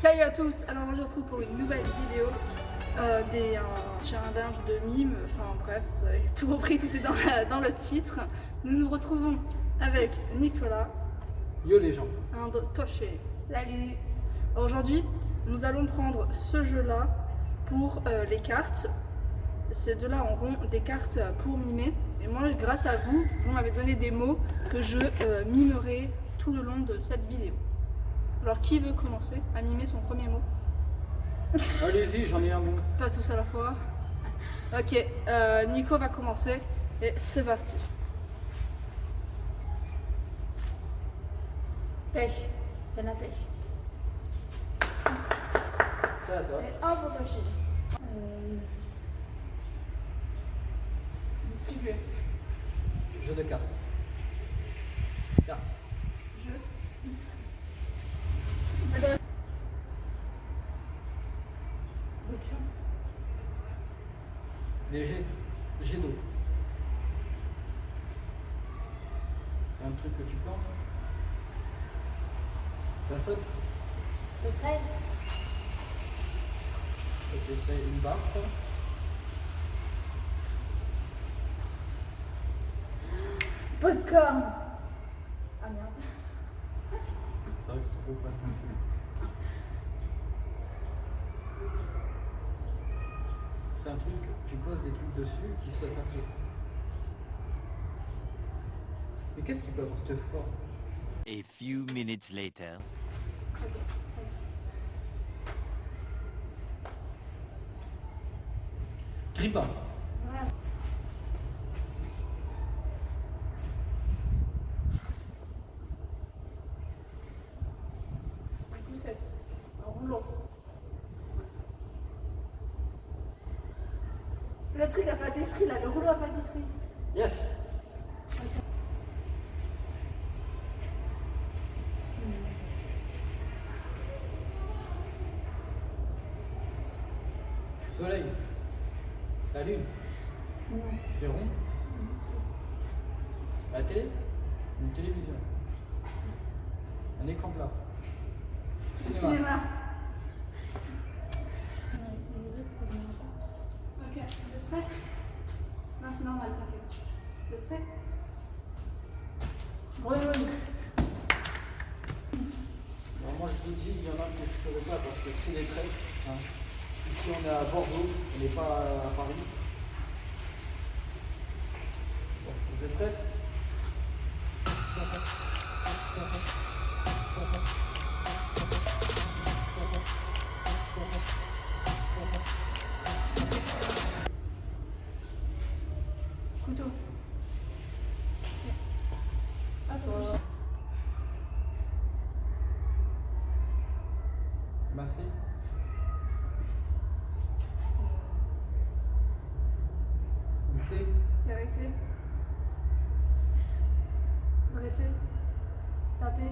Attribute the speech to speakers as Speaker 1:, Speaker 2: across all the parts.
Speaker 1: Salut à tous, alors on se retrouve pour une nouvelle vidéo euh, des un challenge de mime, enfin bref, vous avez tout compris, tout est dans, la- dans le titre. Nous nous retrouvons avec Nicolas,
Speaker 2: Yo les gens.
Speaker 1: un Toché.
Speaker 3: Salut
Speaker 1: Aujourd'hui, nous allons prendre ce jeu-là pour euh, les cartes. Ces deux-là auront des cartes pour mimer. Et moi, grâce à vous, vous m'avez donné des mots que je euh, mimerai tout le long de cette vidéo. Alors, qui veut commencer à mimer son premier mot
Speaker 2: Allez-y, j'en ai un bon.
Speaker 1: Pas tous à la fois. Ok, euh, Nico va commencer et c'est parti.
Speaker 3: Pêche. À pêche.
Speaker 2: C'est à toi.
Speaker 3: Et un pour toi, chérie. Euh,
Speaker 1: Distribuer.
Speaker 2: Jeu de cartes. Carte.
Speaker 1: Jeu.
Speaker 3: des pions.
Speaker 2: Léger. Jet d'eau. C'est un truc que tu plantes. Ça saute. Te fait une barre, ça.
Speaker 3: Popcorn. Ah merde.
Speaker 2: C'est vrai que tu trouves pas non plus. C'est un truc, tu poses des trucs dessus qui sautent un peu. Mais qu'est-ce qu'il peut avoir cette forme?
Speaker 4: A few minutes later.
Speaker 2: Grippin.
Speaker 1: Un poussette. Un rouleau. Le truc à pâtisserie là, le rouleau à pâtisserie.
Speaker 2: Yes Soleil. La lune.
Speaker 3: Non.
Speaker 2: C'est rond. La télé. Une télévision. Un écran plat. Cinéma.
Speaker 1: Cinéma. Ok, vous êtes prêts Non, c'est normal, t'inquiète. Vous êtes prêts
Speaker 3: Grenouille.
Speaker 2: Alors moi je vous dis, il y en a que je ne ferai pas parce que c'est des traits. hein. Ici on est à Bordeaux, on n'est pas à Paris. Bon, vous êtes prêts?
Speaker 1: Couteau. Toi.
Speaker 2: Massé. Mixé.
Speaker 1: Caresser. Dresser. Taper.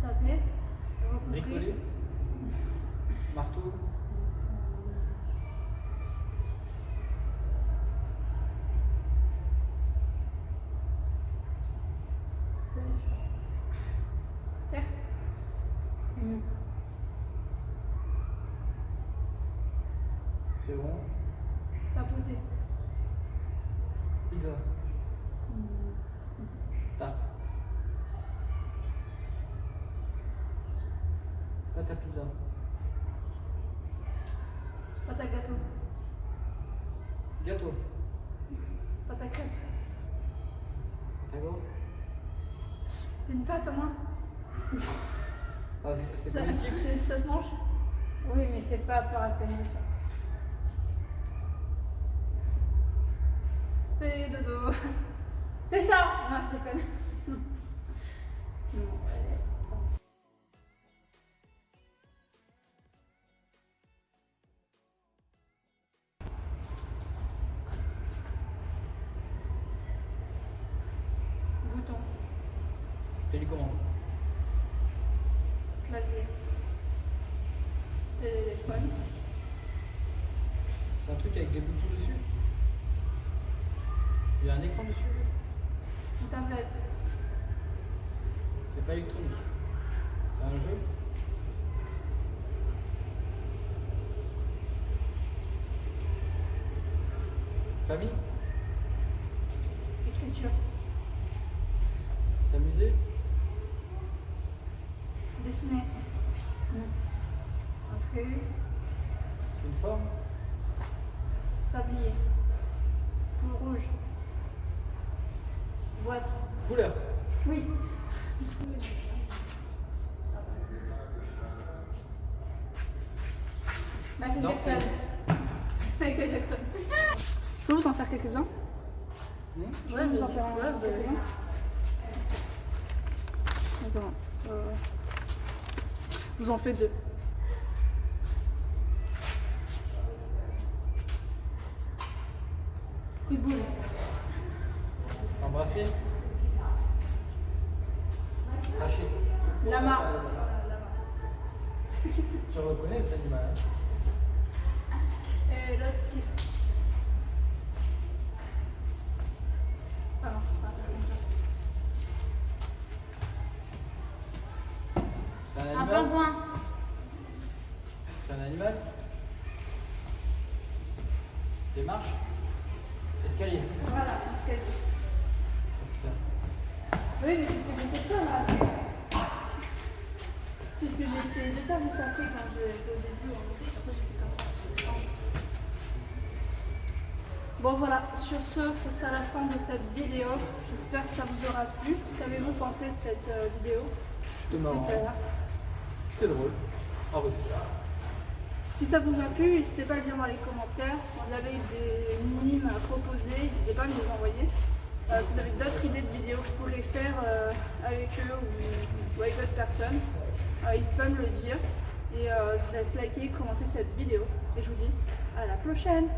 Speaker 1: Taper. Recouvrir.
Speaker 2: Marteau. C'est bon.
Speaker 1: Tapoter.
Speaker 2: Pizza. Tarte. Pâte à pizza.
Speaker 1: Pâte à gâteau.
Speaker 2: Gâteau.
Speaker 1: Pâte à crêpes.
Speaker 2: Pâte à gaufre.
Speaker 1: C'est une pâte au moins.
Speaker 2: Ça,
Speaker 1: se mange?
Speaker 3: Oui, mais c'est pas par appellation.
Speaker 1: Dodo.
Speaker 3: C'est ça Non, je déconne. non, ouais, c'est pas.
Speaker 1: Bouton.
Speaker 2: Télécommande.
Speaker 1: Clavier. Téléphone.
Speaker 2: C'est un truc avec des boutons dessus? Il y a un écran dessus
Speaker 1: Une tablette.
Speaker 2: C'est pas électronique. C'est un jeu Famille
Speaker 3: Écriture.
Speaker 2: S'amuser
Speaker 3: Dessiner. Un trait.
Speaker 2: C'est une forme
Speaker 3: Sablier. Bleu rouge. Boîte.
Speaker 2: Couleur
Speaker 3: Oui. Michael Jackson. Michael Jackson.
Speaker 1: Je peux vous en faire quelques-uns
Speaker 2: Hmm
Speaker 1: Je peux vous en faire un
Speaker 3: ouais,
Speaker 1: quelques-uns Attends. euh, Je vous en fais deux.
Speaker 3: Coup de boule.
Speaker 2: Cracher
Speaker 3: Lama.
Speaker 2: Tu reconnais cet animal
Speaker 3: Et l'autre qui. Pardon.
Speaker 2: C'est un
Speaker 3: Un
Speaker 2: animal
Speaker 3: pingouin.
Speaker 2: C'est un animal? Des marches? Escalier
Speaker 3: Voilà, escalier. Oui, mais c'est ce que j'essaie de faire là. C'est ce que j'ai essayé de faire juste après quand j'étais au début. Après, j'ai fait comme ça.
Speaker 1: Bon voilà, sur ce, ça c'est la fin de cette vidéo. J'espère que ça vous aura plu. Qu'avez-vous pensé de cette euh, vidéo?
Speaker 2: C'était marrant. C'était drôle. En revanche.
Speaker 1: Si ça vous a plu, n'hésitez pas à le dire dans les commentaires. Si vous avez des mimes à proposer, n'hésitez pas à me les envoyer. Euh, si vous avez d'autres idées de vidéos que je pourrais faire euh, avec eux ou, avec d'autres personnes, euh, n'hésitez pas à me le dire. Et je vous laisse liker, commenter cette vidéo. Et je vous dis à la prochaine.